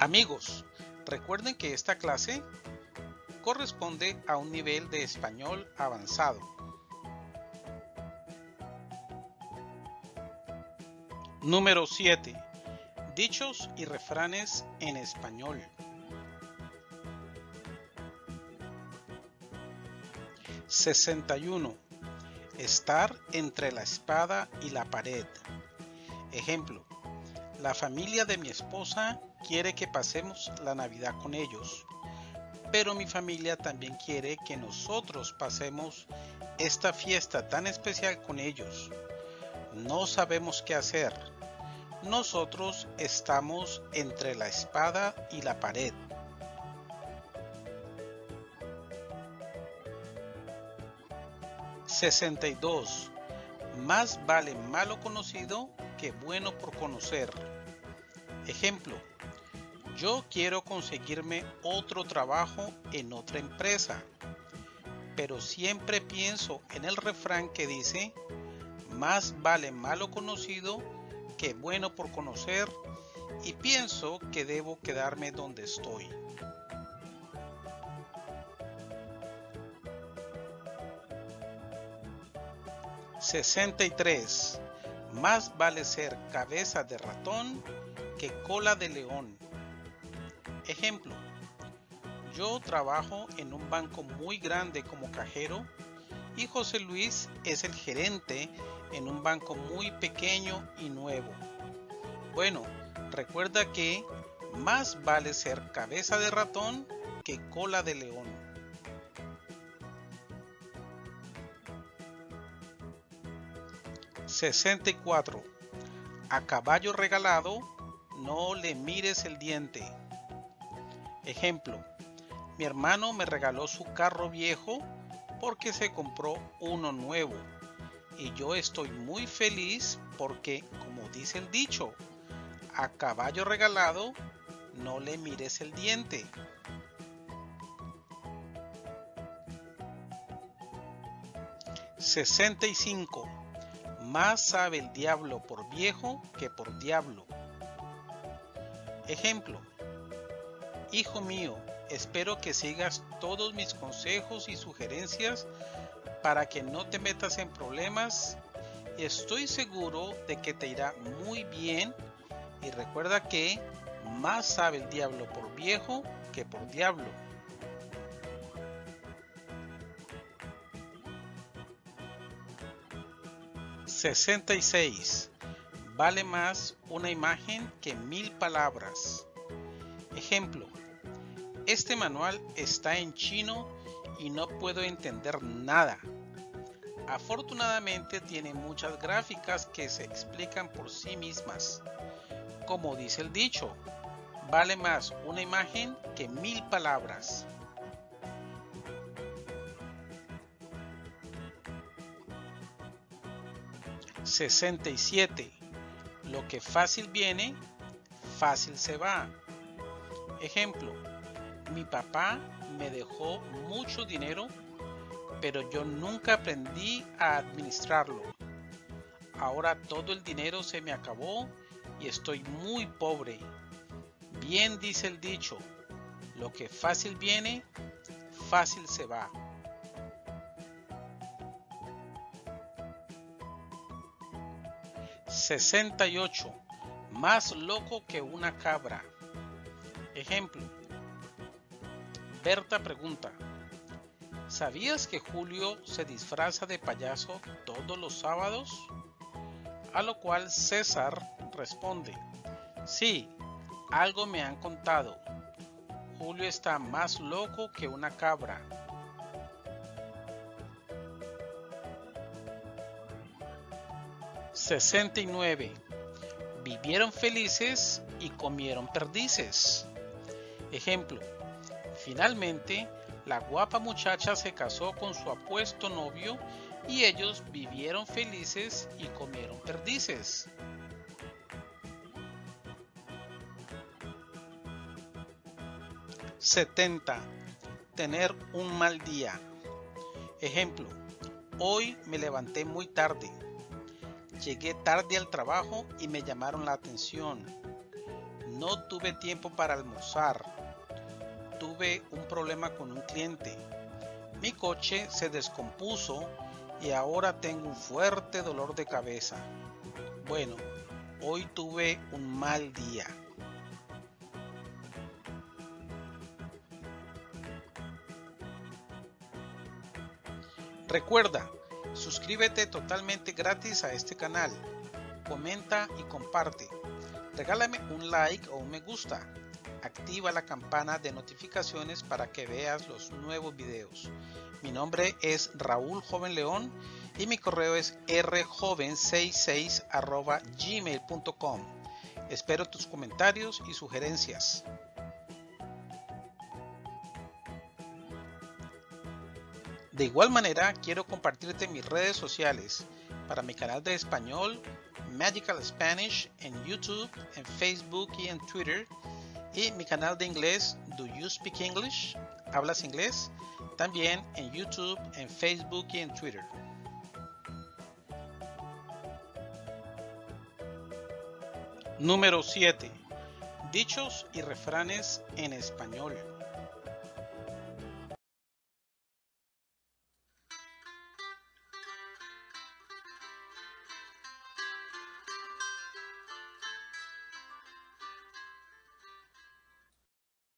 Amigos, recuerden que esta clase corresponde a un nivel de español avanzado. Número 7. Dichos y refranes en español. ¿61? Estar entre la espada y la pared. Ejemplo. La familia de mi esposa quiere que pasemos la Navidad con ellos, pero mi familia también quiere que nosotros pasemos esta fiesta tan especial con ellos. No sabemos qué hacer. Nosotros estamos entre la espada y la pared. ¿62? Más vale malo conocido que bueno por conocer. Ejemplo, yo quiero conseguirme otro trabajo en otra empresa, pero siempre pienso en el refrán que dice, más vale malo conocido que bueno por conocer, y pienso que debo quedarme donde estoy. ¿63? Más vale ser cabeza de ratón que cola de león. Ejemplo, yo trabajo en un banco muy grande como cajero y José Luis es el gerente en un banco muy pequeño y nuevo. Bueno, recuerda que más vale ser cabeza de ratón que cola de león. 64. A caballo regalado, no le mires el diente. Ejemplo, mi hermano me regaló su carro viejo porque se compró uno nuevo. Y yo estoy muy feliz porque, como dice el dicho, a caballo regalado, no le mires el diente. 65 más sabe el diablo por viejo que por diablo. Ejemplo. Hijo mío, espero que sigas todos mis consejos y sugerencias para que no te metas en problemas estoy seguro de que te irá muy bien y recuerda que más sabe el diablo por viejo que por diablo. 66. Vale más una imagen que mil palabras. Ejemplo. Este manual está en chino y no puedo entender nada. Afortunadamente tiene muchas gráficas que se explican por sí mismas. Como dice el dicho, vale más una imagen que mil palabras. 67. Lo que fácil viene, fácil se va. Ejemplo, mi papá me dejó mucho dinero, pero yo nunca aprendí a administrarlo. Ahora todo el dinero se me acabó y estoy muy pobre. Bien dice el dicho, lo que fácil viene, fácil se va. 68. Más loco que una cabra. Ejemplo. Berta pregunta. ¿Sabías que Julio se disfraza de payaso todos los sábados? A lo cual César responde. Sí, algo me han contado. Julio está más loco que una cabra. 69. Vivieron felices y comieron perdices. Ejemplo. Finalmente, la guapa muchacha se casó con su apuesto novio y ellos vivieron felices y comieron perdices. ¿70? Tener un mal día. Ejemplo. Hoy me levanté muy tarde Llegué tarde al trabajo y me llamaron la atención. No tuve tiempo para almorzar. Tuve un problema con un cliente. Mi coche se descompuso y ahora tengo un fuerte dolor de cabeza. Bueno, hoy tuve un mal día. Recuerda, suscríbete totalmente gratis a este canal. Comenta y comparte. Regálame un like o un me gusta. Activa la campana de notificaciones para que veas los nuevos videos. Mi nombre es Raúl Joven León y mi correo es rjoven66 gmail.com. Espero tus comentarios y sugerencias. De igual manera, quiero compartirte mis redes sociales para mi canal de español Magical Spanish en YouTube, en Facebook y en Twitter y mi canal de inglés Do You Speak English? ¿Hablas inglés? También en YouTube, en Facebook y en Twitter. Número 7. Dichos y refranes en español.